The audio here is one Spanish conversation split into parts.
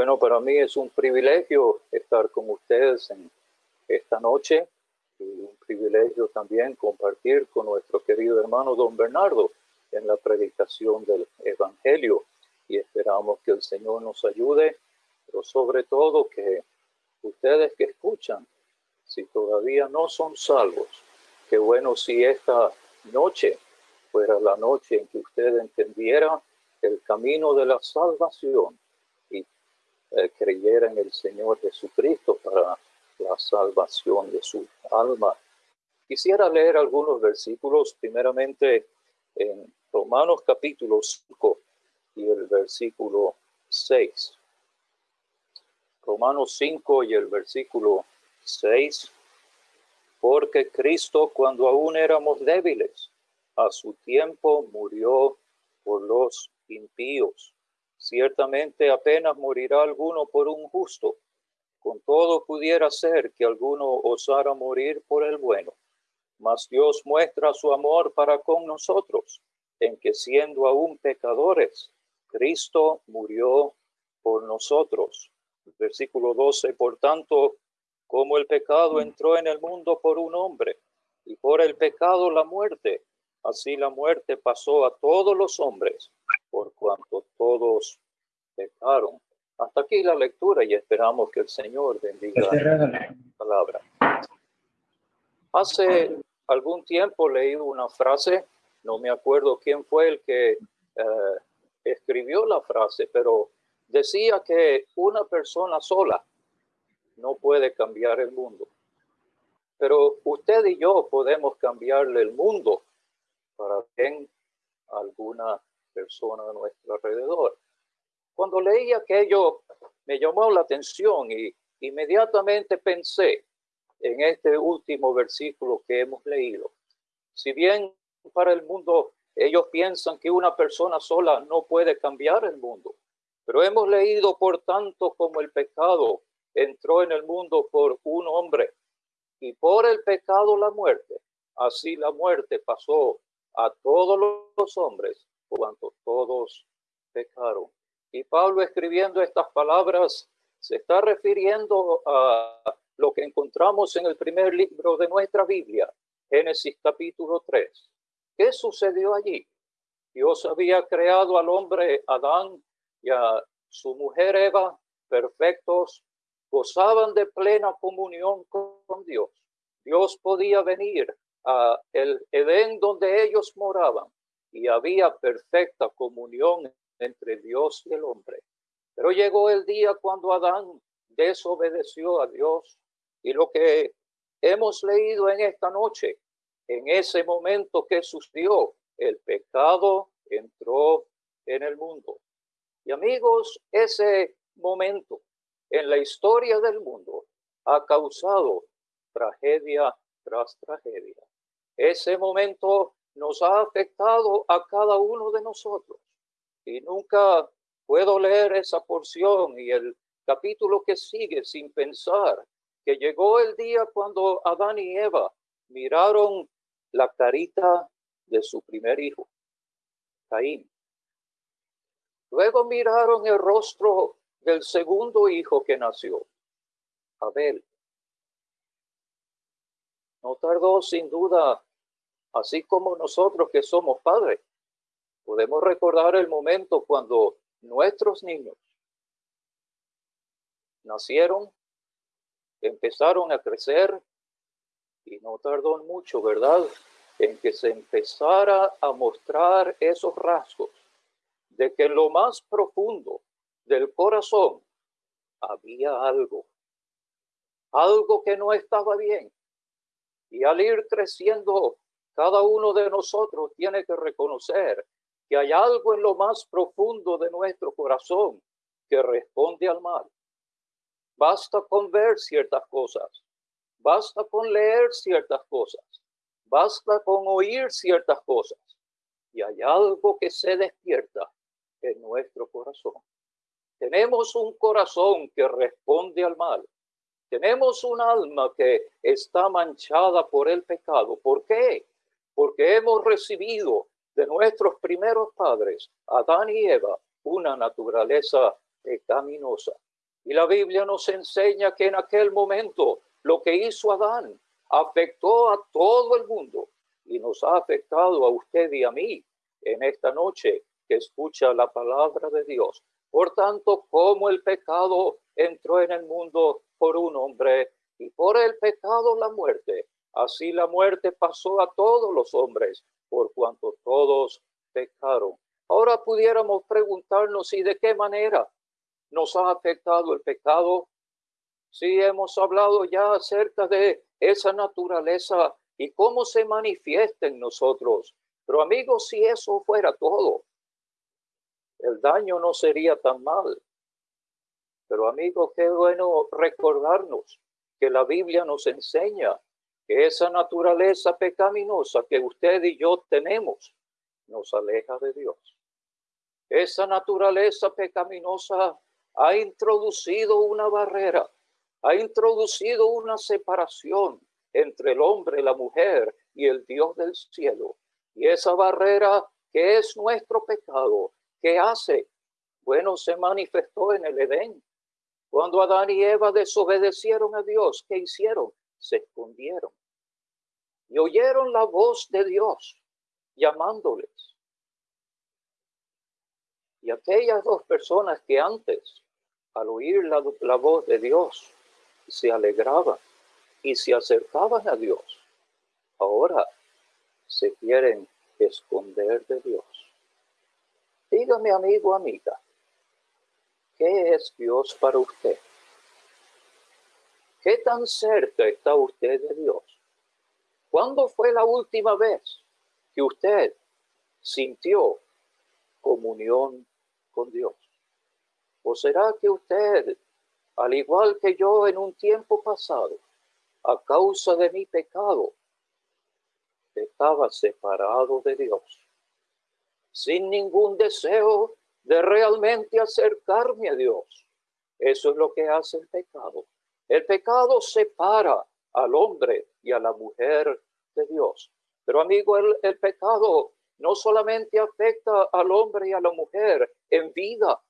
Bueno, para mí es un privilegio estar con ustedes en esta noche y un privilegio también compartir con nuestro querido hermano don Bernardo en la predicación del Evangelio. Y esperamos que el Señor nos ayude, pero sobre todo que ustedes que escuchan, si todavía no son salvos, que bueno si esta noche fuera la noche en que usted entendiera el camino de la salvación eh, creyera en el Señor Jesucristo para la salvación de su alma. Quisiera leer algunos versículos, primeramente en Romanos capítulo 5 y el versículo 6. Romanos 5 y el versículo 6. Porque Cristo cuando aún éramos débiles, a su tiempo murió por los impíos. Ciertamente apenas morirá alguno por un justo. Con todo pudiera ser que alguno osara morir por el bueno. Mas Dios muestra su amor para con nosotros, en que siendo aún pecadores, Cristo murió por nosotros. Versículo 12, por tanto, como el pecado entró en el mundo por un hombre, y por el pecado la muerte, así la muerte pasó a todos los hombres por cuanto todos pecaron. Hasta aquí la lectura y esperamos que el Señor bendiga la palabra. Hace algún tiempo leí una frase, no me acuerdo quién fue el que eh, escribió la frase, pero decía que una persona sola no puede cambiar el mundo. Pero usted y yo podemos cambiarle el mundo para bien alguna persona a nuestro alrededor. Cuando leí aquello, me llamó la atención y inmediatamente pensé en este último versículo que hemos leído. Si bien para el mundo ellos piensan que una persona sola no puede cambiar el mundo, pero hemos leído por tanto como el pecado entró en el mundo por un hombre y por el pecado la muerte, así la muerte pasó a todos los hombres cuanto todos pecaron. Y Pablo escribiendo estas palabras se está refiriendo a lo que encontramos en el primer libro de nuestra Biblia, Génesis capítulo 3. ¿Qué sucedió allí? Dios había creado al hombre Adán y a su mujer Eva perfectos, gozaban de plena comunión con Dios. Dios podía venir a el Edén donde ellos moraban y había perfecta comunión entre Dios y el hombre. Pero llegó el día cuando Adán desobedeció a Dios y lo que hemos leído en esta noche, en ese momento que sucedió, el pecado entró en el mundo. Y amigos, ese momento en la historia del mundo ha causado tragedia tras tragedia. Ese momento nos ha afectado a cada uno de nosotros. Y nunca puedo leer esa porción y el capítulo que sigue sin pensar que llegó el día cuando Adán y Eva miraron la carita de su primer hijo, Caín. Luego miraron el rostro del segundo hijo que nació, Abel. No tardó sin duda así como nosotros que somos padres, podemos recordar el momento cuando nuestros niños nacieron, empezaron a crecer y no tardó mucho, ¿verdad? En que se empezara a mostrar esos rasgos de que en lo más profundo del corazón había algo, algo que no estaba bien. Y al ir creciendo cada uno de nosotros tiene que reconocer que hay algo en lo más profundo de nuestro corazón que responde al mal. Basta con ver ciertas cosas, basta con leer ciertas cosas, basta con oír ciertas cosas y hay algo que se despierta en nuestro corazón. Tenemos un corazón que responde al mal. Tenemos un alma que está manchada por el pecado. ¿Por qué? Porque hemos recibido de nuestros primeros padres, Adán y Eva, una naturaleza pecaminosa. Y la Biblia nos enseña que en aquel momento lo que hizo Adán afectó a todo el mundo y nos ha afectado a usted y a mí en esta noche que escucha la palabra de Dios. Por tanto, como el pecado entró en el mundo por un hombre y por el pecado la muerte, así la muerte pasó a todos los hombres por cuanto todos pecaron. Ahora pudiéramos preguntarnos y de qué manera nos ha afectado el pecado. Si hemos hablado ya acerca de esa naturaleza y cómo se manifiesta en nosotros. Pero amigos, si eso fuera todo, el daño no sería tan mal. Pero amigos, qué bueno recordarnos que la Biblia nos enseña que esa naturaleza pecaminosa que usted y yo tenemos nos aleja de Dios. Esa naturaleza pecaminosa ha introducido una barrera, ha introducido una separación entre el hombre, la mujer y el Dios del cielo. Y esa barrera que es nuestro pecado, ¿qué hace? Bueno, se manifestó en el Edén. Cuando Adán y Eva desobedecieron a Dios, ¿qué hicieron? Se escondieron. Y oyeron la voz de Dios llamándoles. Y aquellas dos personas que antes, al oír la, voz de Dios, se alegraban y se acercaban a Dios, ahora se quieren esconder de Dios. Dígame, amigo, amiga, ¿qué es Dios para usted? ¿Qué tan cerca está usted de Dios? ¿Cuándo fue la última vez que usted sintió comunión con Dios? ¿O será que usted, al igual que yo en un tiempo pasado, a causa de mi pecado, estaba separado de Dios, sin ningún deseo de realmente acercarme a Dios. Eso es lo que hace el pecado. El pecado separa al hombre y a la mujer de Dios. Pero amigo, el, pecado no solamente afecta al hombre y a la mujer en vida,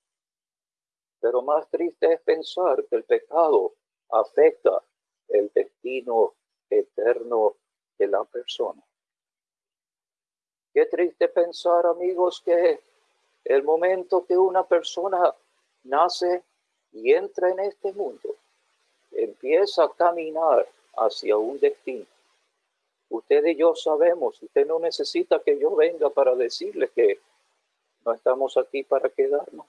pero más triste es pensar que el pecado afecta el destino eterno de la persona. Qué triste pensar, amigos, que el momento que una persona nace y entra en este mundo, empieza a caminar hacia un destino. Usted y yo sabemos, usted no necesita que yo venga para decirle que no estamos aquí para quedarnos.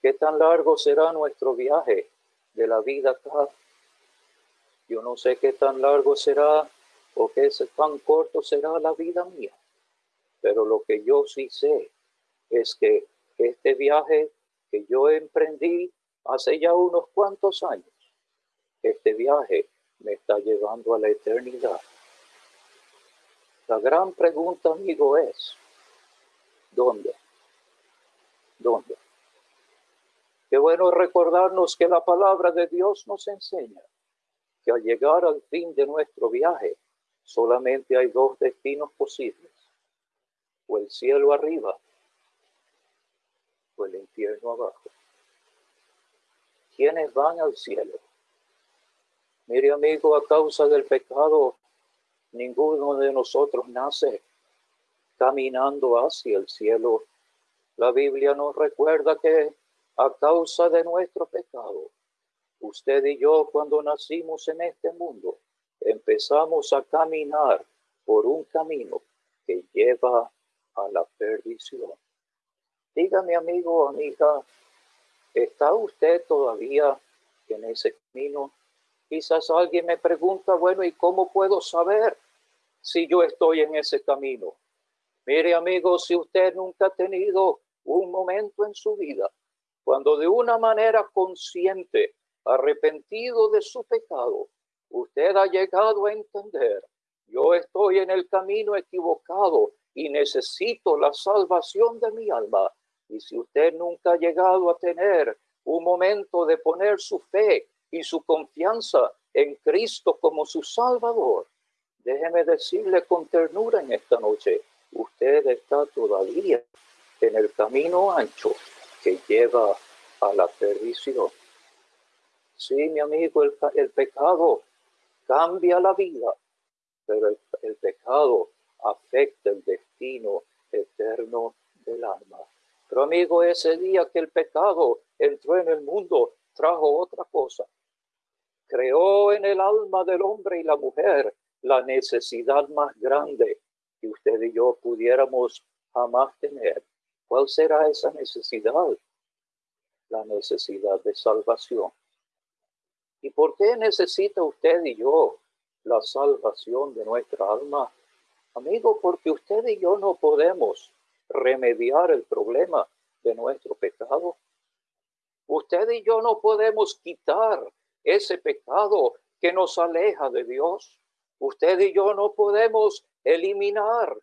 ¿Qué tan largo será nuestro viaje de la vida acá. Yo no sé qué tan largo será o qué tan corto será la vida mía, pero lo que yo sí sé es que este viaje que yo emprendí hace ya unos cuantos años, este viaje me está llevando a la eternidad. La gran pregunta, amigo, es, ¿dónde? ¿Dónde? Qué bueno recordarnos que la palabra de Dios nos enseña que al llegar al fin de nuestro viaje solamente hay dos destinos posibles, o el cielo arriba o el infierno abajo. ¿Quiénes van al cielo? Mire amigo, a causa del pecado, ninguno de nosotros nace caminando hacia el cielo. La Biblia nos recuerda que a causa de nuestro pecado. Usted y yo cuando nacimos en este mundo empezamos a caminar por un camino que lleva a la perdición. Dígame amigo, amiga, ¿está usted todavía en ese camino? Quizás alguien me pregunta, bueno, ¿y cómo puedo saber si yo estoy en ese camino? Mire amigo, si usted nunca ha tenido un momento en su vida cuando de una manera consciente, arrepentido de su pecado, usted ha llegado a entender, yo estoy en el camino equivocado y necesito la salvación de mi alma. Y si usted nunca ha llegado a tener un momento de poner su fe y su confianza en Cristo como su Salvador, déjeme decirle con ternura en esta noche, usted está todavía en el camino ancho que lleva a la perdición. Sí, mi amigo, el, pecado cambia la vida, pero el pecado afecta el destino eterno del alma. Pero amigo, ese día que el pecado entró en el mundo, trajo otra cosa. Creó en el alma del hombre y la mujer la necesidad más grande que usted y yo pudiéramos jamás tener. ¿Cuál será esa necesidad? La necesidad de salvación. ¿Y por qué necesita usted y yo la salvación de nuestra alma? Amigo, porque usted y yo no podemos remediar el problema de nuestro pecado. Usted y yo no podemos quitar ese pecado que nos aleja de Dios. Usted y yo no podemos eliminar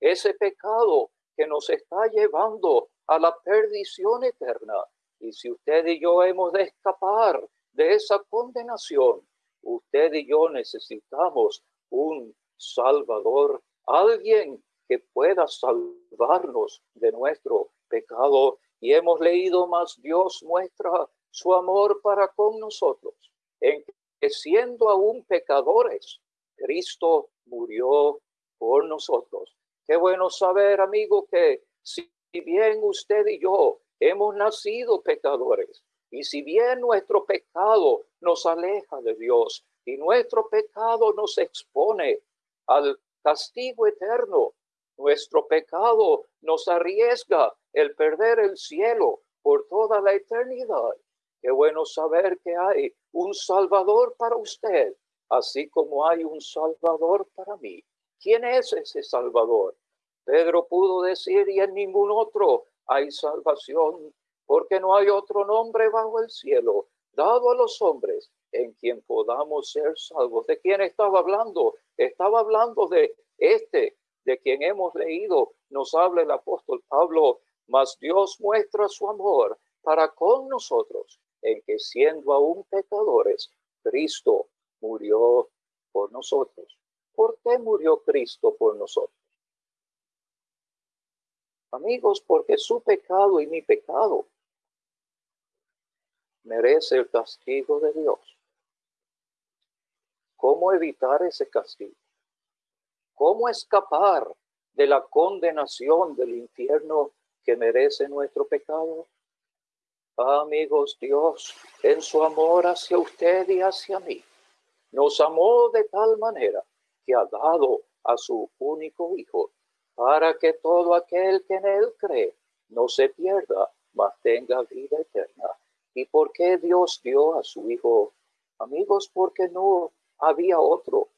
ese pecado que nos está llevando a la perdición eterna. Y si usted y yo hemos de escapar de esa condenación, usted y yo necesitamos un Salvador, alguien que pueda salvarnos de nuestro pecado. Y hemos leído más, Dios muestra su amor para con nosotros, en que siendo aún pecadores, Cristo murió por nosotros. Qué bueno saber, amigo, que si bien usted y yo hemos nacido pecadores, y si bien nuestro pecado nos aleja de Dios y nuestro pecado nos expone al castigo eterno, nuestro pecado nos arriesga el perder el cielo por toda la eternidad. Qué bueno saber que hay un Salvador para usted, así como hay un Salvador para mí. ¿Quién es ese Salvador? Pedro pudo decir, y en ningún otro hay salvación, porque no hay otro nombre bajo el cielo dado a los hombres en quien podamos ser salvos. ¿De quién estaba hablando? Estaba hablando de este de quien hemos leído, nos habla el apóstol Pablo, mas Dios muestra su amor para con nosotros, en que siendo aún pecadores, Cristo murió por nosotros. ¿Por qué murió Cristo por nosotros? Amigos, porque su pecado y mi pecado merece el castigo de Dios. ¿Cómo evitar ese castigo? ¿Cómo escapar de la condenación del infierno que merece nuestro pecado? Amigos, Dios, en su amor hacia usted y hacia mí, nos amó de tal manera que ha dado a su único Hijo, para que todo aquel que en él cree no se pierda, mas tenga vida eterna. ¿Y por qué Dios dio a su Hijo? Amigos, porque no había otro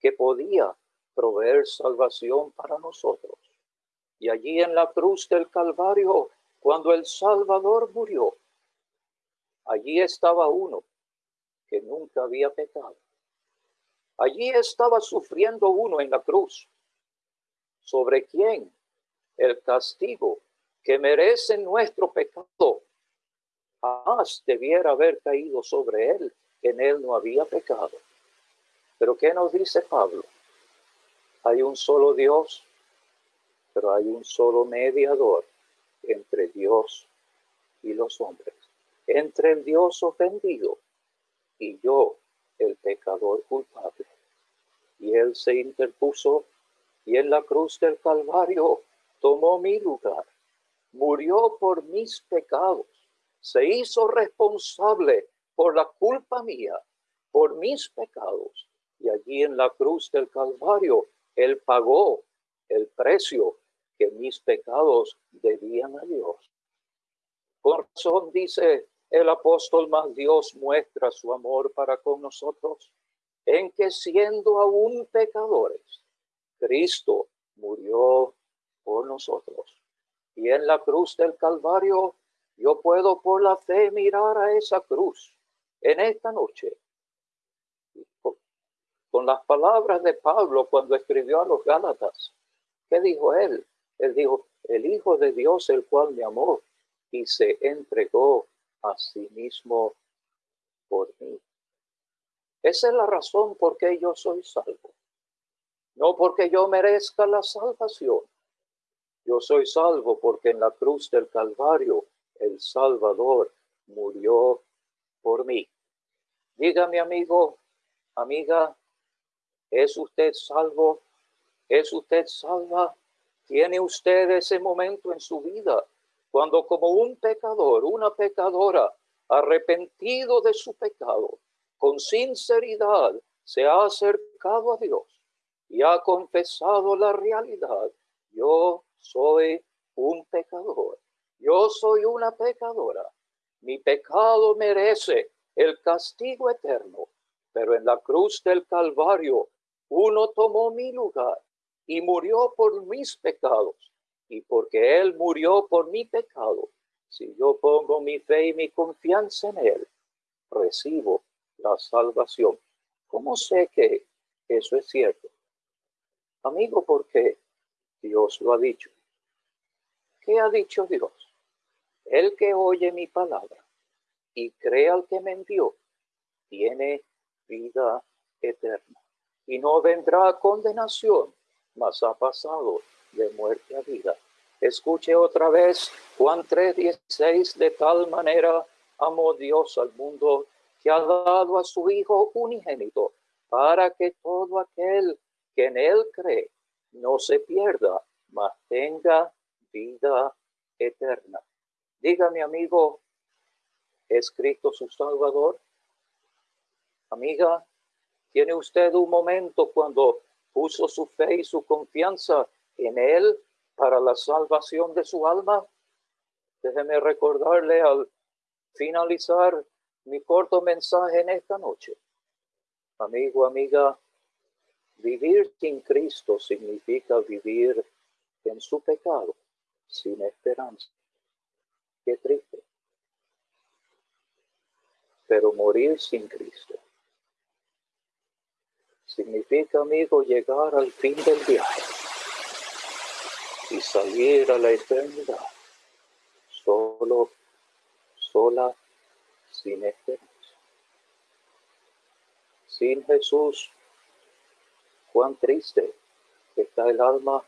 que podía proveer salvación para nosotros. Y allí en la cruz del Calvario, cuando el Salvador murió, allí estaba uno que nunca había pecado. Allí estaba sufriendo uno en la cruz. ¿Sobre quién? El castigo que merece nuestro pecado. Jamás debiera haber caído sobre él. En él no había pecado. Pero ¿qué nos dice Pablo? Hay un solo Dios, pero hay un solo mediador entre Dios y los hombres, entre el Dios ofendido y yo, el pecador culpable. Y Él se interpuso y en la cruz del Calvario tomó mi lugar, murió por mis pecados, se hizo responsable por la culpa mía, por mis pecados. Y allí en la cruz del Calvario él pagó el precio que mis pecados debían a Dios. Por razón dice el apóstol, más Dios muestra su amor para con nosotros, en que siendo aún pecadores, Cristo murió por nosotros. Y en la cruz del Calvario, yo puedo por la fe mirar a esa cruz en esta noche con las palabras de Pablo cuando escribió a los Gálatas. ¿Qué dijo él? Él dijo, el Hijo de Dios, el cual me amó y se entregó a sí mismo por mí. Esa es la razón por qué yo soy salvo. No porque yo merezca la salvación. Yo soy salvo porque en la cruz del Calvario el Salvador murió por mí. Dígame, amigo, amiga, ¿es usted salvo? ¿Es usted salva? ¿Tiene usted ese momento en su vida cuando como un pecador, una pecadora, arrepentido de su pecado, con sinceridad se ha acercado a Dios y ha confesado la realidad? Yo soy un pecador. Yo soy una pecadora. Mi pecado merece el castigo eterno, pero en la cruz del Calvario uno tomó mi lugar y murió por mis pecados. Y porque Él murió por mi pecado, si yo pongo mi fe y mi confianza en Él, recibo la salvación. ¿Cómo sé que eso es cierto? Amigo, porque Dios lo ha dicho. ¿Qué ha dicho Dios? El que oye mi palabra y cree al que me envió, tiene vida eterna y no vendrá condenación, mas ha pasado de muerte a vida. Escuche otra vez Juan 3:16, de tal manera amó Dios al mundo que ha dado a su Hijo unigénito, para que todo aquel que en él cree no se pierda, mas tenga vida eterna. Dígame, amigo, ¿es Cristo su Salvador? Amiga, ¿tiene usted un momento cuando puso su fe y su confianza en Él para la salvación de su alma? Déjeme recordarle al finalizar mi corto mensaje en esta noche. Amigo, amiga, vivir sin Cristo significa vivir en su pecado sin esperanza. Qué triste. Pero morir sin Cristo significa, amigo, llegar al fin del viaje y salir a la eternidad solo, sola, sin esperanza. Sin Jesús, cuán triste está el alma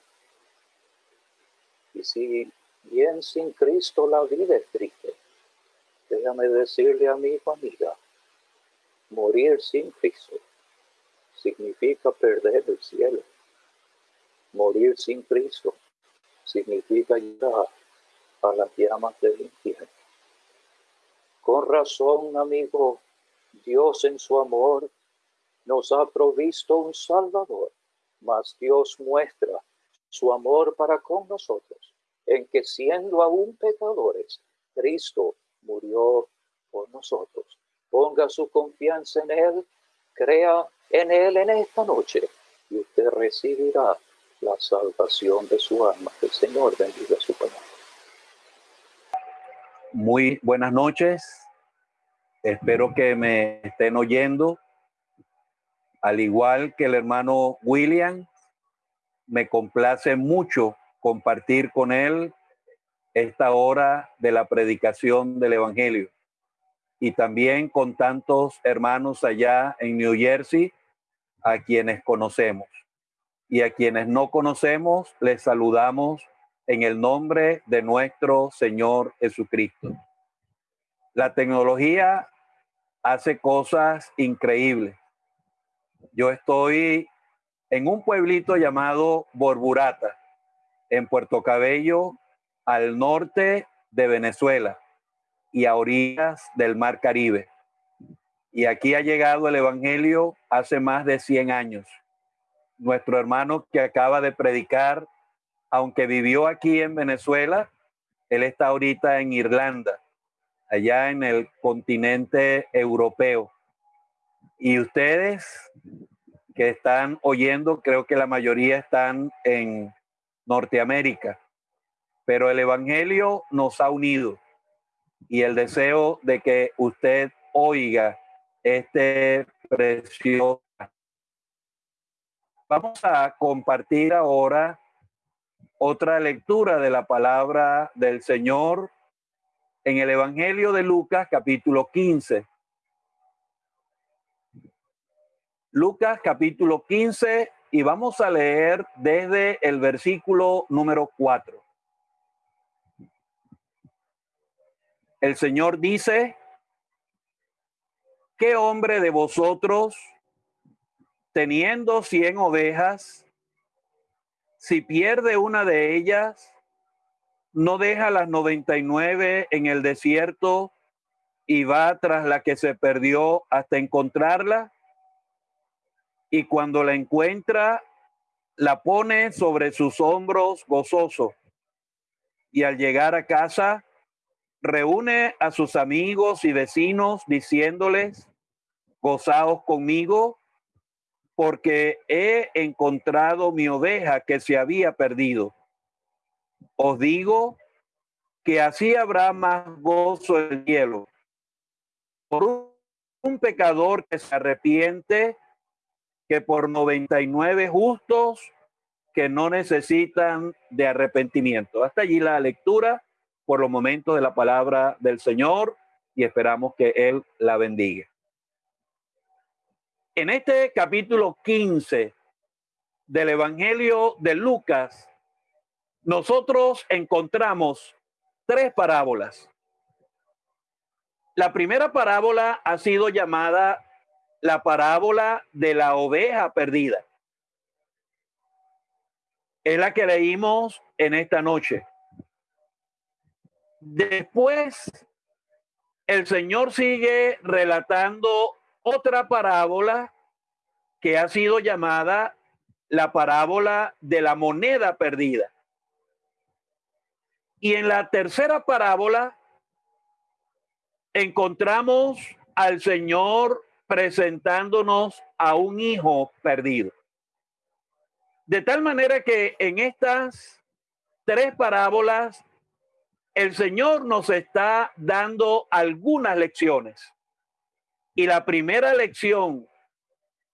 y si bien sin Cristo la vida es triste, déjame decirle a mi familia, morir sin Cristo significa perder el cielo. Morir sin Cristo significa llegar a las llamas del infierno. Con razón, amigo, Dios en su amor nos ha provisto un Salvador, mas Dios muestra su amor para con nosotros, en que siendo aún pecadores, Cristo murió por nosotros. Ponga su confianza en Él, crea en Él en esta noche y usted recibirá la salvación de su alma. Que el Señor bendiga su palabra. Muy buenas noches. Espero que me estén oyendo. Al igual que el hermano William, me complace mucho compartir con él esta hora de la predicación del Evangelio. Y también con tantos hermanos allá en New Jersey, a quienes conocemos. Y a quienes no conocemos, les saludamos en el nombre de nuestro Señor Jesucristo. La tecnología hace cosas increíbles. Yo estoy en un pueblito llamado Borburata, en Puerto Cabello, al norte de Venezuela y a orillas del Mar Caribe. Y aquí ha llegado el Evangelio hace más de 100 años. Nuestro hermano que acaba de predicar, aunque vivió aquí en Venezuela, él está ahorita en Irlanda, allá en el continente europeo. Y ustedes que están oyendo, creo que la mayoría están en Norteamérica, pero el Evangelio nos ha unido y el deseo de que usted oiga este precioso. Vamos a compartir ahora otra lectura de la palabra del Señor en el Evangelio de Lucas capítulo 15. Lucas capítulo 15 y vamos a leer desde el versículo número 4. El Señor dice, ¿qué hombre de vosotros, teniendo cien ovejas, si pierde una de ellas, no deja las noventa y nueve en el desierto y va tras la que se perdió hasta encontrarla? Y cuando la encuentra, la pone sobre sus hombros gozoso. Y al llegar a casa, reúne a sus amigos y vecinos diciéndoles, gozaos conmigo, porque he encontrado mi oveja que se había perdido. Os digo que así habrá más gozo en el cielo por un pecador que se arrepiente que por 99 justos que no necesitan de arrepentimiento. Hasta allí la lectura por los momentos de la palabra del Señor y esperamos que Él la bendiga. En este capítulo 15 del Evangelio de Lucas, nosotros encontramos tres parábolas. La primera parábola ha sido llamada la parábola de la oveja perdida. Es la que leímos en esta noche. Después, el Señor sigue relatando otra parábola que ha sido llamada la parábola de la moneda perdida. Y en la tercera parábola encontramos al Señor presentándonos a un hijo perdido. De tal manera que en estas tres parábolas el Señor nos está dando algunas lecciones. Y la primera lección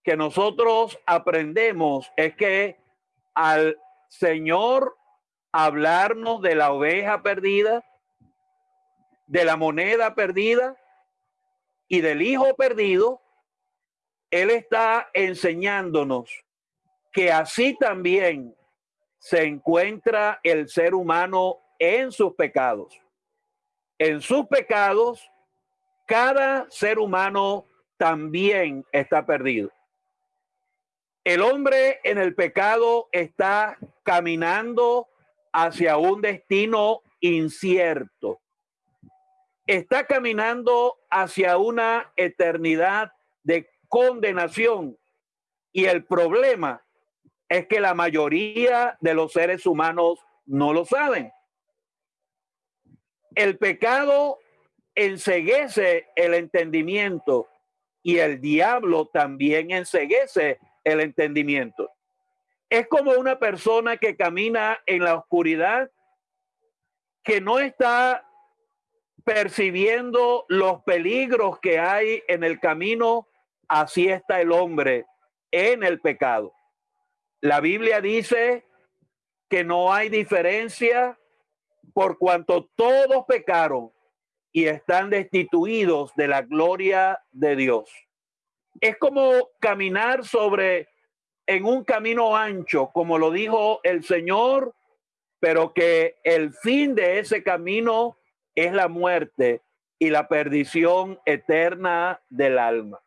que nosotros aprendemos es que al Señor hablarnos de la oveja perdida, de la moneda perdida y del hijo perdido, él está enseñándonos que así también se encuentra el ser humano en sus pecados. En sus pecados, cada ser humano también está perdido. El hombre en el pecado está caminando hacia un destino incierto. Está caminando hacia una eternidad de condenación. Y el problema es que la mayoría de los seres humanos no lo saben. El pecado enseguece el entendimiento y el diablo también enseguece el entendimiento. Es como una persona que camina en la oscuridad, que no está percibiendo los peligros que hay en el camino así está el hombre en el pecado. La Biblia dice que no hay diferencia por cuanto todos pecaron y están destituidos de la gloria de Dios. Es como caminar sobre en un camino ancho, como lo dijo el Señor, pero que el fin de ese camino es la muerte y la perdición eterna del alma.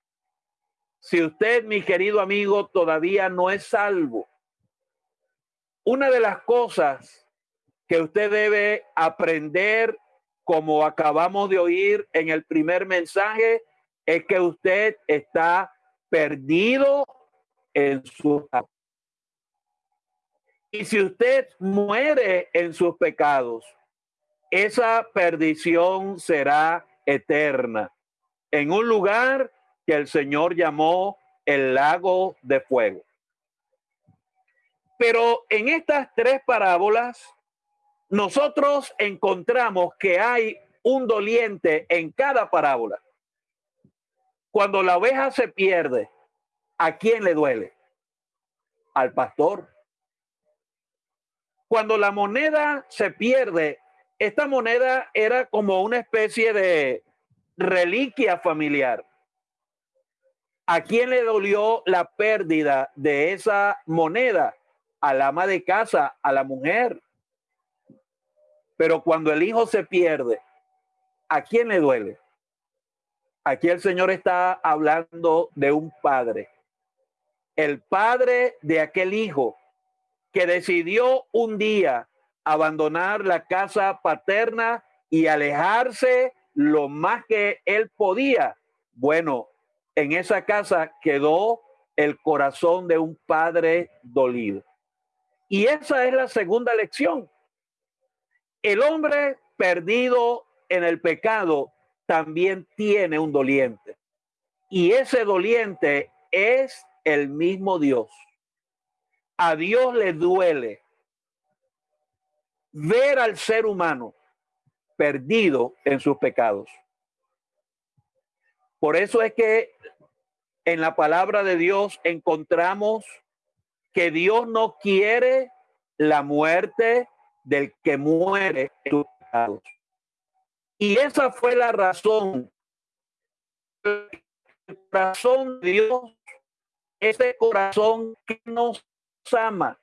Si usted, mi querido amigo, todavía no es salvo, una de las cosas que usted debe aprender, como acabamos de oír en el primer mensaje, es que usted está perdido en su y si usted muere en sus pecados, esa perdición será eterna en un lugar que el Señor llamó el lago de fuego. Pero en estas tres parábolas, nosotros encontramos que hay un doliente en cada parábola. Cuando la oveja se pierde, ¿a quién le duele? Al pastor. Cuando la moneda se pierde, esta moneda era como una especie de reliquia familiar. ¿A quién le dolió la pérdida de esa moneda? Al ama de casa, a la mujer. Pero cuando el hijo se pierde, ¿A quién le duele? Aquí el Señor está hablando de un padre. El padre de aquel hijo que decidió un día abandonar la casa paterna y alejarse lo más que él podía. Bueno, en esa casa quedó el corazón de un padre dolido. Y esa es la segunda lección. El hombre perdido en el pecado también tiene un doliente. Y ese doliente es el mismo Dios. A Dios le duele ver al ser humano perdido en sus pecados. Por eso es que en la palabra de Dios encontramos que Dios no quiere la muerte del que muere. Y esa fue la razón. El corazón de Dios, ese corazón que nos ama,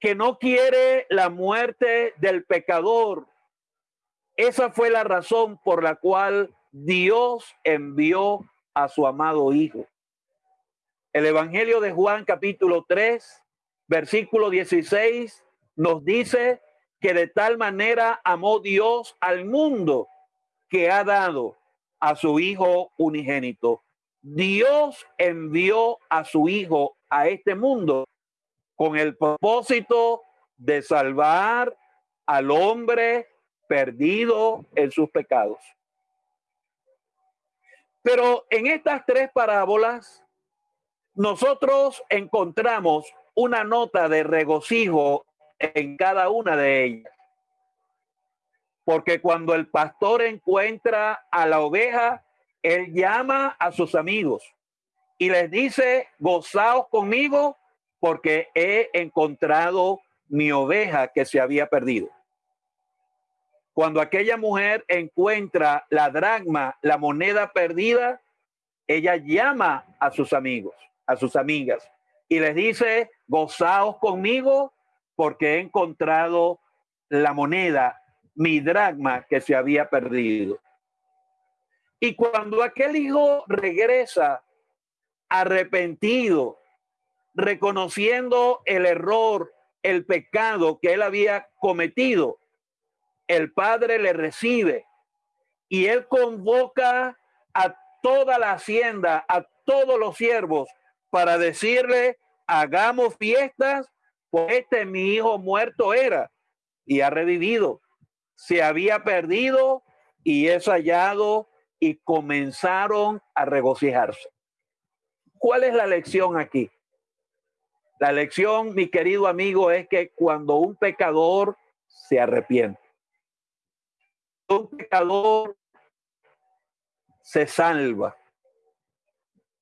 que no quiere la muerte del pecador. Esa fue la razón por la cual Dios envió a su amado Hijo. El Evangelio de Juan capítulo 3, versículo 16 nos dice que de tal manera amó Dios al mundo que ha dado a su Hijo unigénito. Dios envió a su Hijo a este mundo con el propósito de salvar al hombre perdido en sus pecados. Pero en estas tres parábolas, nosotros encontramos una nota de regocijo en cada una de ellas. Porque cuando el pastor encuentra a la oveja, él llama a sus amigos y les dice, gozaos conmigo porque he encontrado mi oveja que se había perdido. Cuando aquella mujer encuentra la dragma, la moneda perdida, ella llama a sus amigos, a sus amigas, y les dice, gozaos conmigo porque he encontrado la moneda, mi dragma que se había perdido. Y cuando aquel hijo regresa arrepentido, reconociendo el error, el pecado que él había cometido, el padre le recibe y él convoca a toda la hacienda, a todos los siervos, para decirle, hagamos fiestas pues este mi hijo muerto era y ha revivido. Se había perdido y es hallado y comenzaron a regocijarse. ¿Cuál es la lección aquí? La lección, mi querido amigo, es que cuando un pecador se arrepiente, un pecador se salva.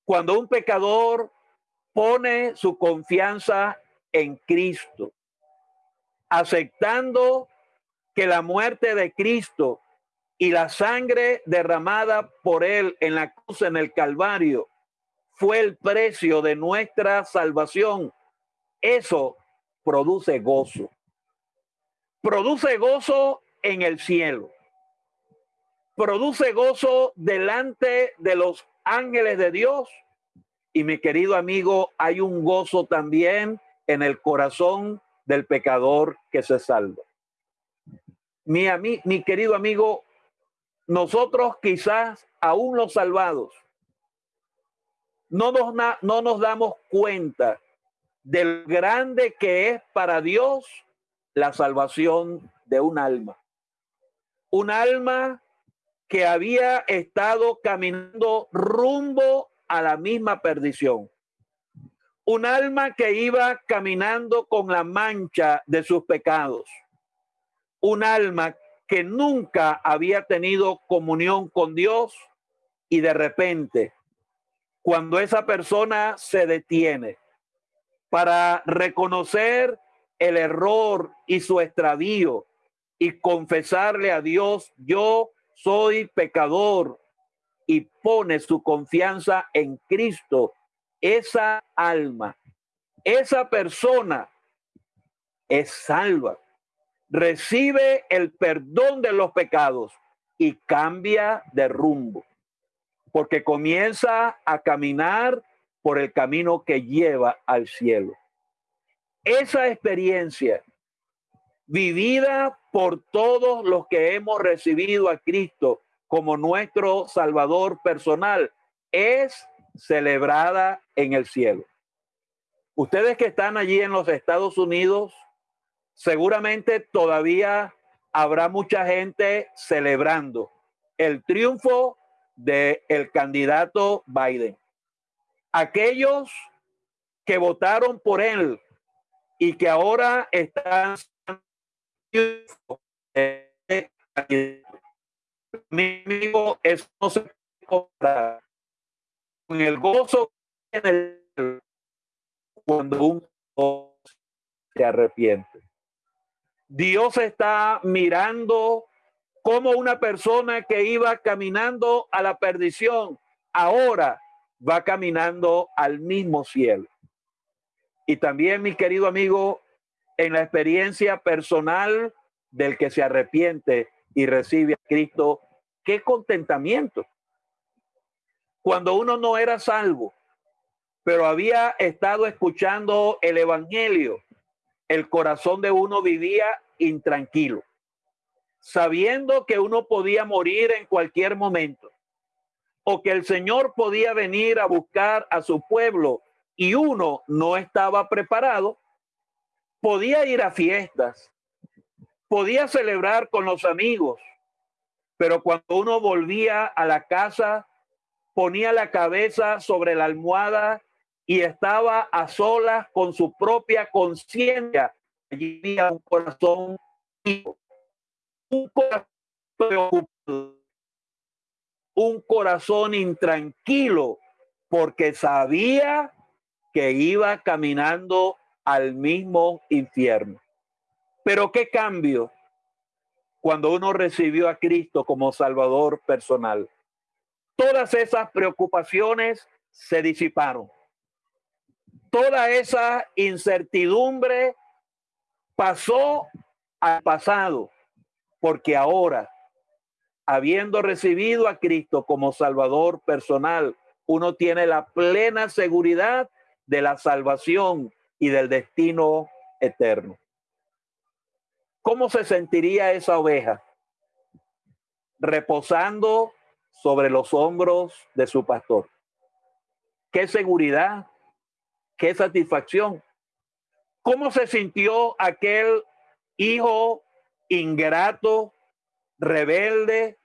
Cuando un pecador pone su confianza en Cristo, aceptando que la muerte de Cristo y la sangre derramada por él en la cruz en el Calvario fue el precio de nuestra salvación. Eso produce gozo. Produce gozo en el cielo. Produce gozo delante de los ángeles de Dios. Y mi querido amigo, hay un gozo también en el corazón del pecador que se salva. Mi, mi querido amigo, nosotros quizás aún los salvados no nos, no nos damos cuenta del grande que es para Dios la salvación de un alma. Un alma que había estado caminando rumbo a la misma perdición. Un alma que iba caminando con la mancha de sus pecados. Un alma que nunca había tenido comunión con Dios y de repente, cuando esa persona se detiene para reconocer el error y su extravío y confesarle a Dios, yo soy pecador y pone su confianza en Cristo esa alma, esa persona es salva, recibe el perdón de los pecados y cambia de rumbo, porque comienza a caminar por el camino que lleva al cielo. Esa experiencia vivida por todos los que hemos recibido a Cristo como nuestro Salvador personal es celebrada en el cielo. Ustedes que están allí en los Estados Unidos, seguramente todavía habrá mucha gente celebrando el triunfo del el candidato Biden. Aquellos que votaron por él y que ahora están el gozo en el cuando un se arrepiente. Dios está mirando como una persona que iba caminando a la perdición, ahora va caminando al mismo cielo. Y también, mi querido amigo, en la experiencia personal del que se arrepiente y recibe a Cristo, qué contentamiento. Cuando uno no era salvo, pero había estado escuchando el Evangelio, el corazón de uno vivía intranquilo, sabiendo que uno podía morir en cualquier momento o que el Señor podía venir a buscar a su pueblo y uno no estaba preparado, podía ir a fiestas, podía celebrar con los amigos, pero cuando uno volvía a la casa, ponía la cabeza sobre la almohada y estaba a solas con su propia conciencia. Allí había un corazón, un corazón un corazón intranquilo, porque sabía que iba caminando al mismo infierno. Pero qué cambio cuando uno recibió a Cristo como Salvador personal. Todas esas preocupaciones se disiparon toda esa incertidumbre pasó al pasado, porque ahora, habiendo recibido a Cristo como Salvador personal, uno tiene la plena seguridad de la salvación y del destino eterno. ¿Cómo se sentiría esa oveja? Reposando sobre los hombros de su pastor. Qué seguridad, qué satisfacción. ¿Cómo se sintió aquel hijo ingrato, rebelde,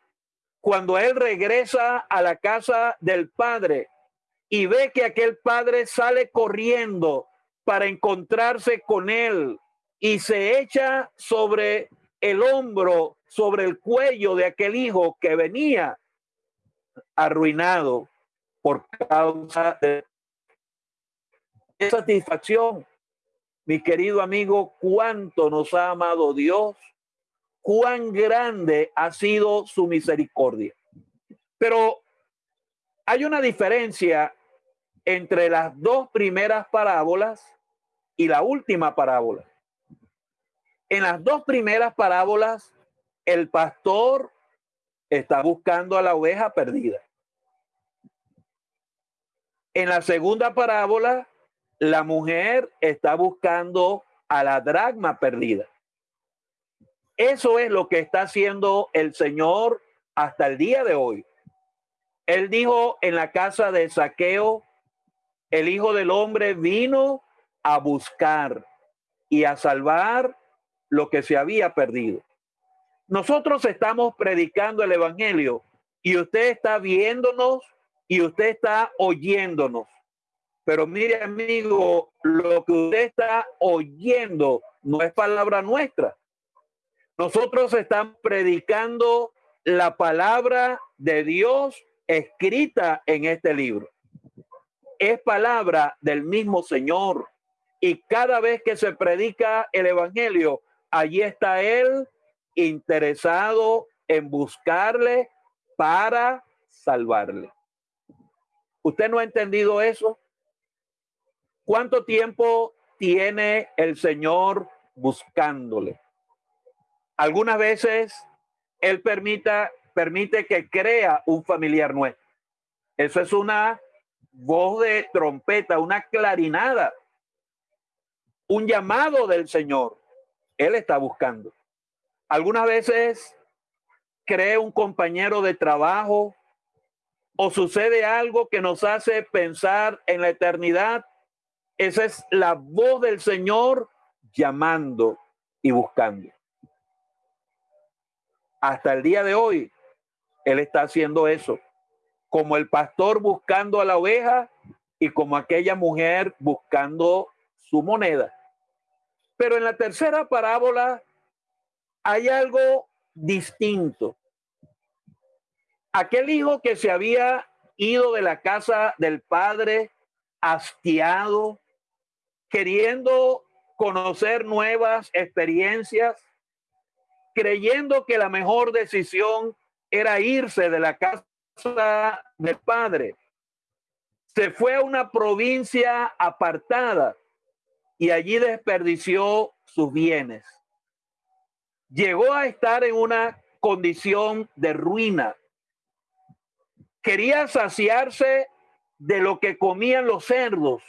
cuando él regresa a la casa del padre y ve que aquel padre sale corriendo para encontrarse con él y se echa sobre el hombro, sobre el cuello de aquel hijo que venía arruinado por causa de satisfacción, mi querido amigo, cuánto nos ha amado Dios, cuán grande ha sido su misericordia. Pero hay una diferencia entre las dos primeras parábolas y la última parábola. En las dos primeras parábolas, el pastor está buscando a la oveja perdida. En la segunda parábola, la mujer está buscando a la dragma perdida. Eso es lo que está haciendo el Señor hasta el día de hoy. Él dijo en la casa de Saqueo, el Hijo del Hombre vino a buscar y a salvar lo que se había perdido. Nosotros estamos predicando el Evangelio y usted está viéndonos y usted está oyéndonos. Pero mire, amigo, lo que usted está oyendo no es palabra nuestra. Nosotros estamos predicando la palabra de Dios escrita en este libro. Es palabra del mismo Señor. Y cada vez que se predica el Evangelio, allí está Él interesado en buscarle para salvarle. ¿Usted no ha entendido eso? ¿Cuánto tiempo tiene el Señor buscándole? Algunas veces Él permita, permite que crea un familiar nuestro. Eso es una voz de trompeta, una clarinada, un llamado del Señor. Él está buscando. Algunas veces cree un compañero de trabajo o sucede algo que nos hace pensar en la eternidad. Esa es la voz del Señor llamando y buscando. Hasta el día de hoy, Él está haciendo eso, como el pastor buscando a la oveja y como aquella mujer buscando su moneda. Pero en la tercera parábola hay algo distinto. Aquel hijo que se había ido de la casa del padre hastiado, queriendo conocer nuevas experiencias, creyendo que la mejor decisión era irse de la casa del padre. Se fue a una provincia apartada y allí desperdició sus bienes. Llegó a estar en una condición de ruina. Quería saciarse de lo que comían los cerdos.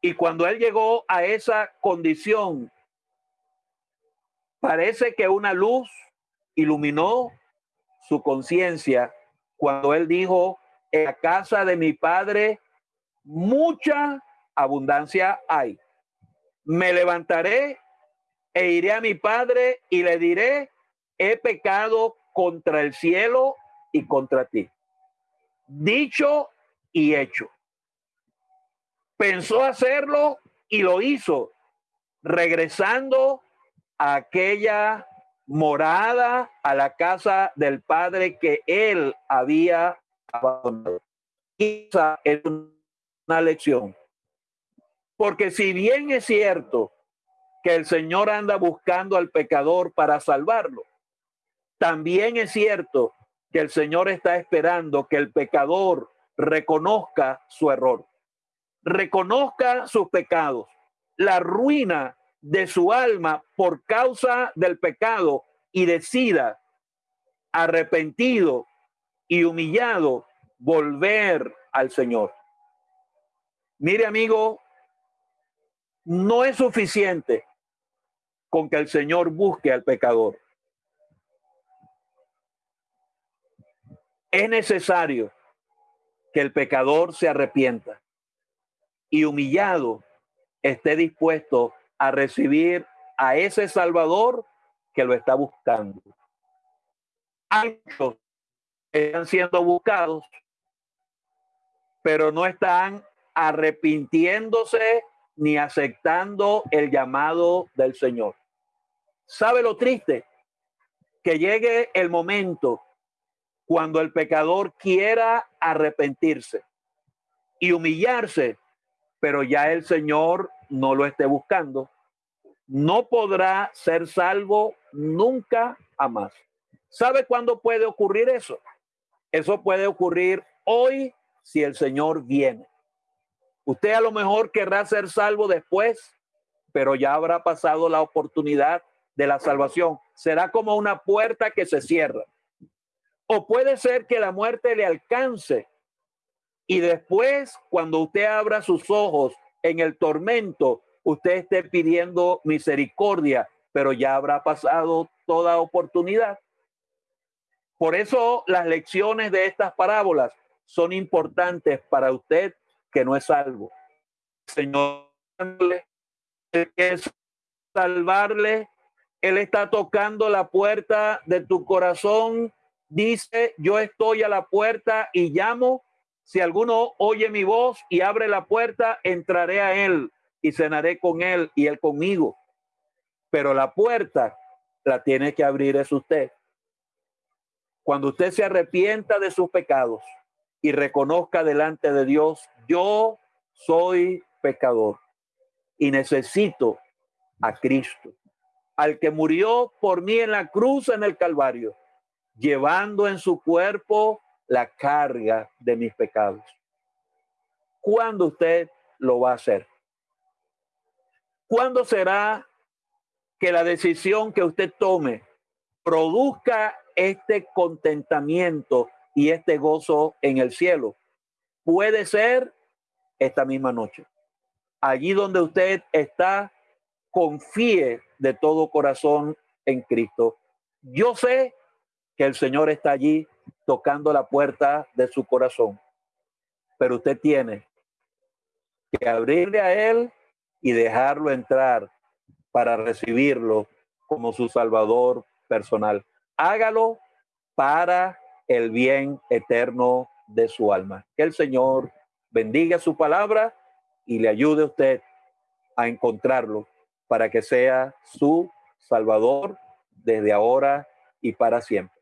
Y cuando él llegó a esa condición, Parece que una luz iluminó su conciencia cuando él dijo, en la casa de mi padre mucha abundancia hay. Me levantaré e iré a mi padre y le diré, he pecado contra el cielo y contra ti. Dicho y hecho. Pensó hacerlo y lo hizo, regresando aquella morada, a la casa del padre que él había abandonado. Esa es una lección. Porque si bien es cierto que el Señor anda buscando al pecador para salvarlo, también es cierto que el Señor está esperando que el pecador reconozca su error, reconozca sus pecados, la ruina de su alma por causa del pecado y decida arrepentido y humillado volver al Señor. Mire amigo, no es suficiente con que el Señor busque al pecador. Es necesario que el pecador se arrepienta y humillado esté dispuesto a recibir a ese Salvador que lo está buscando. Muchos están siendo buscados, pero no están arrepintiéndose ni aceptando el llamado del Señor. ¿Sabe lo triste? Que llegue el momento cuando el pecador quiera arrepentirse y humillarse, pero ya el Señor no lo esté buscando, no podrá ser salvo nunca jamás. ¿Sabe cuándo puede ocurrir eso? Eso puede ocurrir hoy si el Señor viene. Usted a lo mejor querrá ser salvo después, pero ya habrá pasado la oportunidad de la salvación. Será como una puerta que se cierra. O puede ser que la muerte le alcance y después, cuando usted abra sus ojos en el tormento, usted esté pidiendo misericordia, pero ya habrá pasado toda oportunidad. Por eso las lecciones de estas parábolas son importantes para usted que no es salvo. Señor, es salvarle, Él está tocando la puerta de tu corazón. Dice, yo estoy a la puerta y llamo. Si alguno oye mi voz y abre la puerta, entraré a Él y cenaré con Él y Él conmigo. Pero la puerta la tiene que abrir es usted. Cuando usted se arrepienta de sus pecados y reconozca delante de Dios, yo soy pecador y necesito a Cristo, al que murió por mí en la cruz en el Calvario, llevando en su cuerpo la carga de mis pecados. ¿Cuándo usted lo va a hacer? ¿Cuándo será que la decisión que usted tome produzca este contentamiento y este gozo en el cielo? Puede ser esta misma noche. Allí donde usted está, confíe de todo corazón en Cristo. Yo sé que el Señor está allí tocando la puerta de su corazón, pero usted tiene que abrirle a Él y dejarlo entrar para recibirlo como su Salvador personal. Hágalo para el bien eterno de su alma. Que el Señor bendiga su palabra y le ayude a usted a encontrarlo para que sea su Salvador desde ahora y para siempre.